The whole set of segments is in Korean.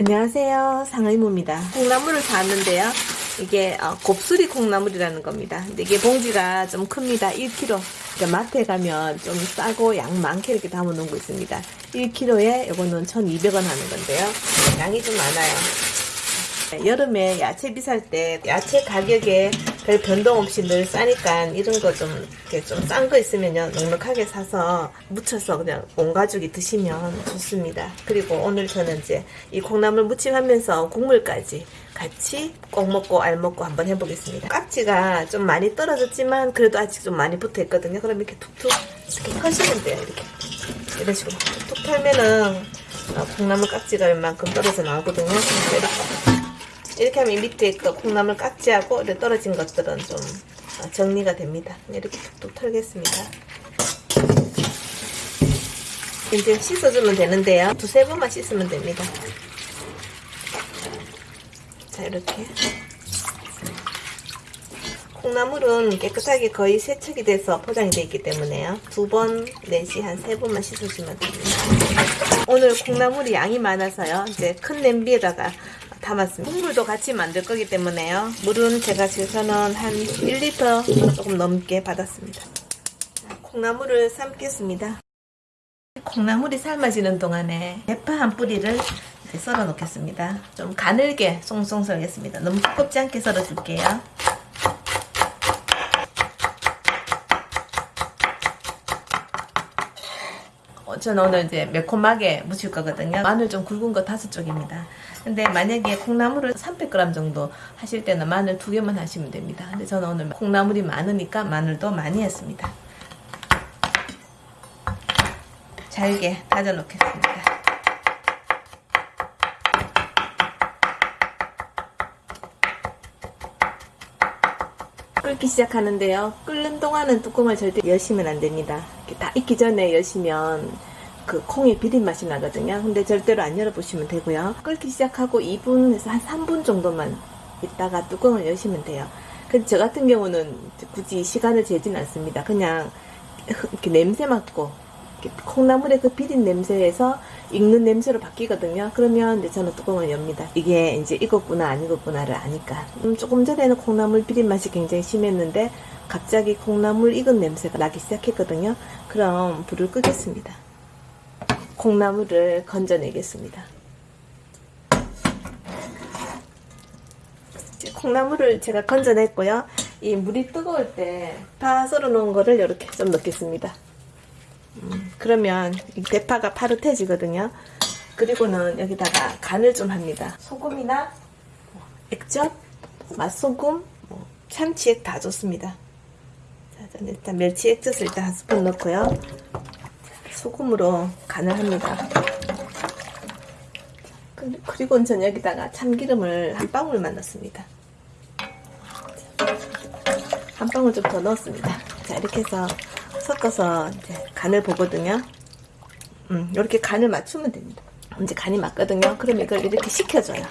안녕하세요. 상의무입니다. 콩나물을 사왔는데요. 이게 어, 곱슬이 콩나물이라는 겁니다. 근데 이게 봉지가 좀 큽니다. 1kg 그러니까 마트에 가면 좀 싸고 양 많게 이렇게 담아 놓은 거 있습니다. 1kg에 이거는 1200원 하는 건데요. 양이 좀 많아요. 네, 여름에 야채 비쌀 때 야채 가격에 별 변동 없이 늘 싸니까 이런 거 좀 이렇게 좀 싼 거 있으면요 넉넉하게 사서 무쳐서 그냥 온 가족이 드시면 좋습니다. 그리고 오늘 저는 이제 이 콩나물 무침하면서 국물까지 같이 꼭 먹고 알 먹고 한번 해보겠습니다. 깍지가 좀 많이 떨어졌지만 그래도 아직 좀 많이 붙어 있거든요. 그럼 이렇게 툭툭 이렇게 펴시면 돼요. 이렇게 이런 식으로 툭툭 털면은 어, 콩나물 깍지가 웬만큼 떨어져 나오거든요. 이렇게 이렇게 하면 이 밑에 그 콩나물 깍지하고 이렇게 떨어진 것들은 좀 어, 정리가 됩니다. 이렇게 툭툭 털겠습니다. 이제 씻어주면 되는데요. 두세 번만 씻으면 됩니다. 자, 이렇게. 콩나물은 깨끗하게 거의 세척이 돼서 포장이 되어 있기 때문에요. 두 번 내지 한 세 번만 씻어주면 됩니다. 오늘 콩나물이 양이 많아서요. 이제 큰 냄비에다가 담았습니다. 국물도 같이 만들 거기 때문에요. 물은 제가 지금은 한 1리터 조금 넘게 받았습니다. 콩나물을 삶겠습니다. 콩나물이 삶아지는 동안에 대파 한 뿌리를 썰어 놓겠습니다. 좀 가늘게 송송 썰겠습니다. 너무 두껍지 않게 썰어 줄게요. 저는 오늘 이제 매콤하게 무칠 거거든요. 마늘 좀 굵은 거 다섯 쪽입니다. 근데 만약에 콩나물을 300g 정도 하실 때는 마늘 두 개만 하시면 됩니다. 근데 저는 오늘 콩나물이 많으니까 마늘도 많이 했습니다. 잘게 다져 놓겠습니다. 끓기 시작하는데요. 끓는 동안은 뚜껑을 절대 여시면 안 됩니다. 다 익기 전에 여시면 그 콩의 비린 맛이 나거든요. 근데 절대로 안 열어보시면 되고요. 끓기 시작하고 2분에서 한 3분 정도만 있다가 뚜껑을 여시면 돼요. 근데 저 같은 경우는 굳이 시간을 재진 않습니다. 그냥 이렇게 냄새 맡고 콩나물의 그 비린 냄새에서 익는 냄새로 바뀌거든요. 그러면 이제 저는 뚜껑을 엽니다. 이게 이제 익었구나 안 익었구나를 아니까. 음, 조금 전에는 콩나물 비린 맛이 굉장히 심했는데 갑자기 콩나물 익은 냄새가 나기 시작했거든요. 그럼 불을 끄겠습니다. 콩나물을 건져내겠습니다. 콩나물을 제가 건져냈고요. 이 물이 뜨거울 때 파 썰어 놓은 거를 이렇게 좀 넣겠습니다. 음, 그러면 이 대파가 파릇해지거든요. 그리고는 여기다가 간을 좀 합니다. 소금이나 뭐 액젓, 맛소금, 뭐 참치액 다 좋습니다. 자, 일단 멸치 액젓을 일단 한 스푼 넣고요. 소금으로 간을 합니다. 그리고 전 여기다가 참기름을 한 방울만 넣습니다. 한 방울 좀 더 넣었습니다. 자 이렇게 해서 섞어서 간을 보거든요. 음, 이렇게 간을 맞추면 됩니다. 이제 간이 맞거든요. 그럼 이걸 이렇게 식혀줘요.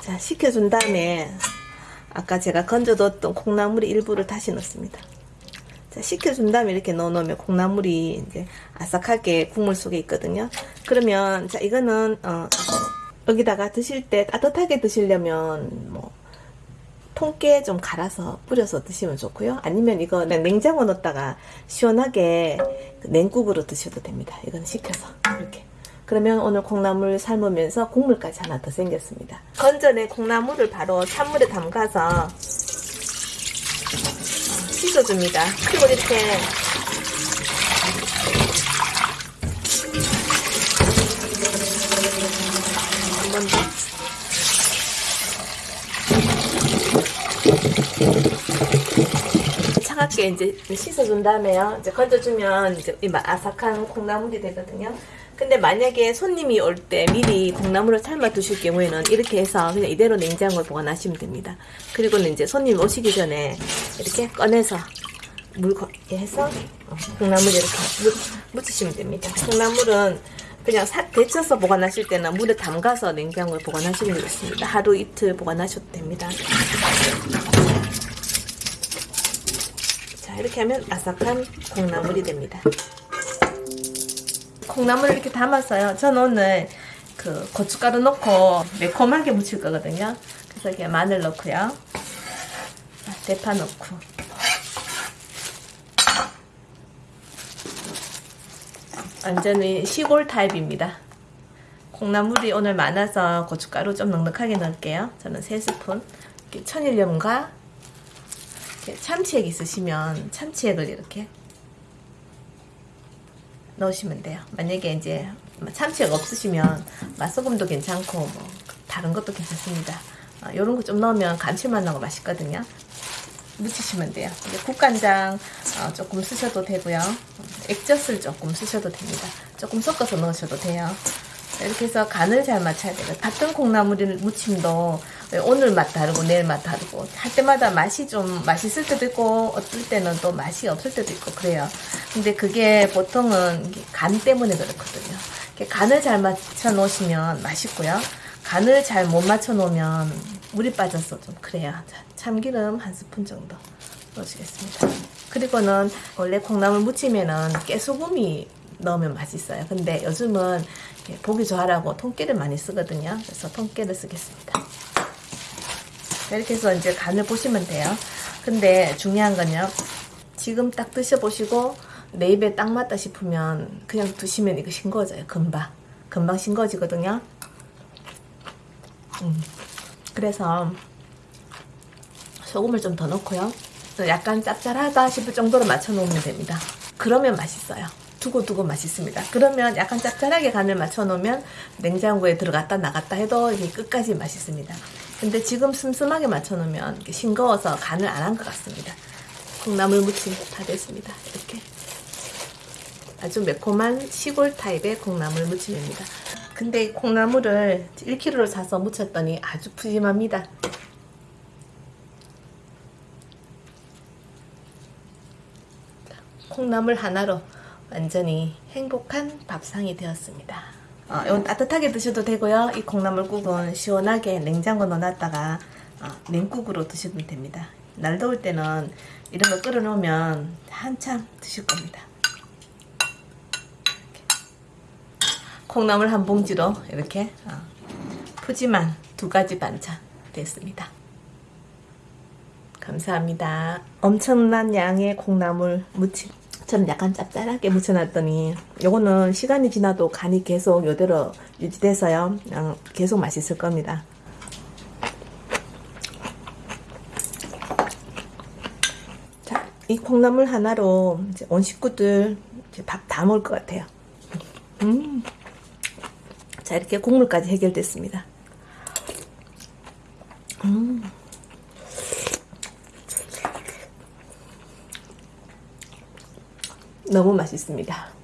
자, 식혀준 다음에 아까 제가 건져뒀던 콩나물의 일부를 다시 넣습니다. 자, 식혀준 다음에 이렇게 넣어놓으면 콩나물이 이제 아삭하게 국물 속에 있거든요. 그러면 자 이거는 어, 여기다가 드실 때 따뜻하게 드시려면 뭐 통깨 좀 갈아서 뿌려서 드시면 좋고요. 아니면 이거 냉장고 넣었다가 시원하게 냉국으로 드셔도 됩니다. 이건 식혀서 이렇게. 그러면 오늘 콩나물 삶으면서 국물까지 하나 더 생겼습니다. 건전에 콩나물을 바로 찬물에 담가서 씻어줍니다. 그리고 이렇게 한번 더. 차갑게 이제 씻어준 다음에요. 이제 건져주면 이제 이 아삭한 콩나물이 되거든요. 근데 만약에 손님이 올 때 미리 콩나물을 삶아 두실 경우에는 이렇게 해서 그냥 이대로 냉장고에 보관하시면 됩니다. 그리고는 이제 손님 오시기 전에 이렇게 꺼내서 물 해서 콩나물 이렇게 묻히시면 됩니다. 콩나물은 그냥 사, 데쳐서 보관하실 때는 물에 담가서 냉장고에 보관하시는 게 좋습니다. 하루 이틀 보관하셔도 됩니다. 이렇게 하면 아삭한 콩나물이 됩니다. 콩나물을 이렇게 담았어요. 저는 오늘 그그 고춧가루 넣고 매콤하게 무칠 거거든요. 그래서 이렇게 마늘 넣고요. 자, 대파 넣고. 완전히 시골 타입입니다. 콩나물이 오늘 많아서 고춧가루 좀 넉넉하게 넣을게요. 저는 3스푼. 이렇게 천일염과 참치액 있으시면 참치액을 이렇게 넣으시면 돼요. 만약에 이제 참치액 없으시면 맛소금도 괜찮고 뭐 다른 것도 괜찮습니다. 이런 거 좀 넣으면 감칠맛 나고 맛있거든요. 묻히시면 돼요. 국간장 어, 조금 쓰셔도 되고요. 액젓을 조금 쓰셔도 됩니다. 조금 섞어서 넣으셔도 돼요. 이렇게 해서 간을 잘 맞춰야 돼요. 같은 콩나물 무침도 오늘 맛 다르고 내일 맛 다르고 할 때마다 맛이 좀 맛있을 때도 있고 어떨 때는 또 맛이 없을 때도 있고 그래요. 근데 그게 보통은 간 때문에 그렇거든요. 간을 잘 맞춰 놓으시면 맛있고요. 간을 잘 못 맞춰 놓으면 물이 빠져서 좀 그래요. 자, 참기름 한 스푼 정도 넣어주겠습니다. 그리고는 원래 콩나물 무침에는 깨소금이 넣으면 맛있어요. 근데 요즘은 보기 좋아라고 통깨를 많이 쓰거든요. 그래서 통깨를 쓰겠습니다. 이렇게 해서 이제 간을 보시면 돼요. 근데 중요한 건요. 지금 딱 드셔보시고 내 입에 딱 맞다 싶으면 그냥 드시면 이거 싱거워져요. 금방. 금방 싱거워지거든요. 음. 그래서 소금을 좀 더 넣고요. 약간 짭짤하다 싶을 정도로 맞춰 놓으면 됩니다. 그러면 맛있어요. 두고두고 맛있습니다. 그러면 약간 짭짤하게 간을 맞춰 놓으면 냉장고에 들어갔다 나갔다 해도 이게 끝까지 맛있습니다. 근데 지금 슴슴하게 맞춰 놓으면 싱거워서 간을 안 한 것 같습니다. 콩나물 무침 다 됐습니다. 이렇게 아주 매콤한 시골 타입의 콩나물 무침입니다. 근데 콩나물을 1kg를 사서 무쳤더니 아주 푸짐합니다. 콩나물 하나로 완전히 행복한 밥상이 되었습니다. 어, 이건 따뜻하게 드셔도 되고요. 이 콩나물국은 시원하게 냉장고 넣어놨다가 어, 냉국으로 드시면 됩니다. 날 더울 때는 이런 거 끓여놓으면 한참 드실 겁니다. 콩나물 한 봉지로 이렇게 어, 푸짐한 두 가지 반찬 됐습니다. 감사합니다. 엄청난 양의 콩나물 무침. 저는 약간 짭짤하게 무쳐놨더니 요거는 시간이 지나도 간이 계속 요대로 유지돼서요. 그냥 계속 맛있을 겁니다. 자, 이 콩나물 하나로 온 식구들 밥 다 먹을 것 같아요. 음. 자, 이렇게 국물까지 해결됐습니다. 음. 너무 맛있습니다.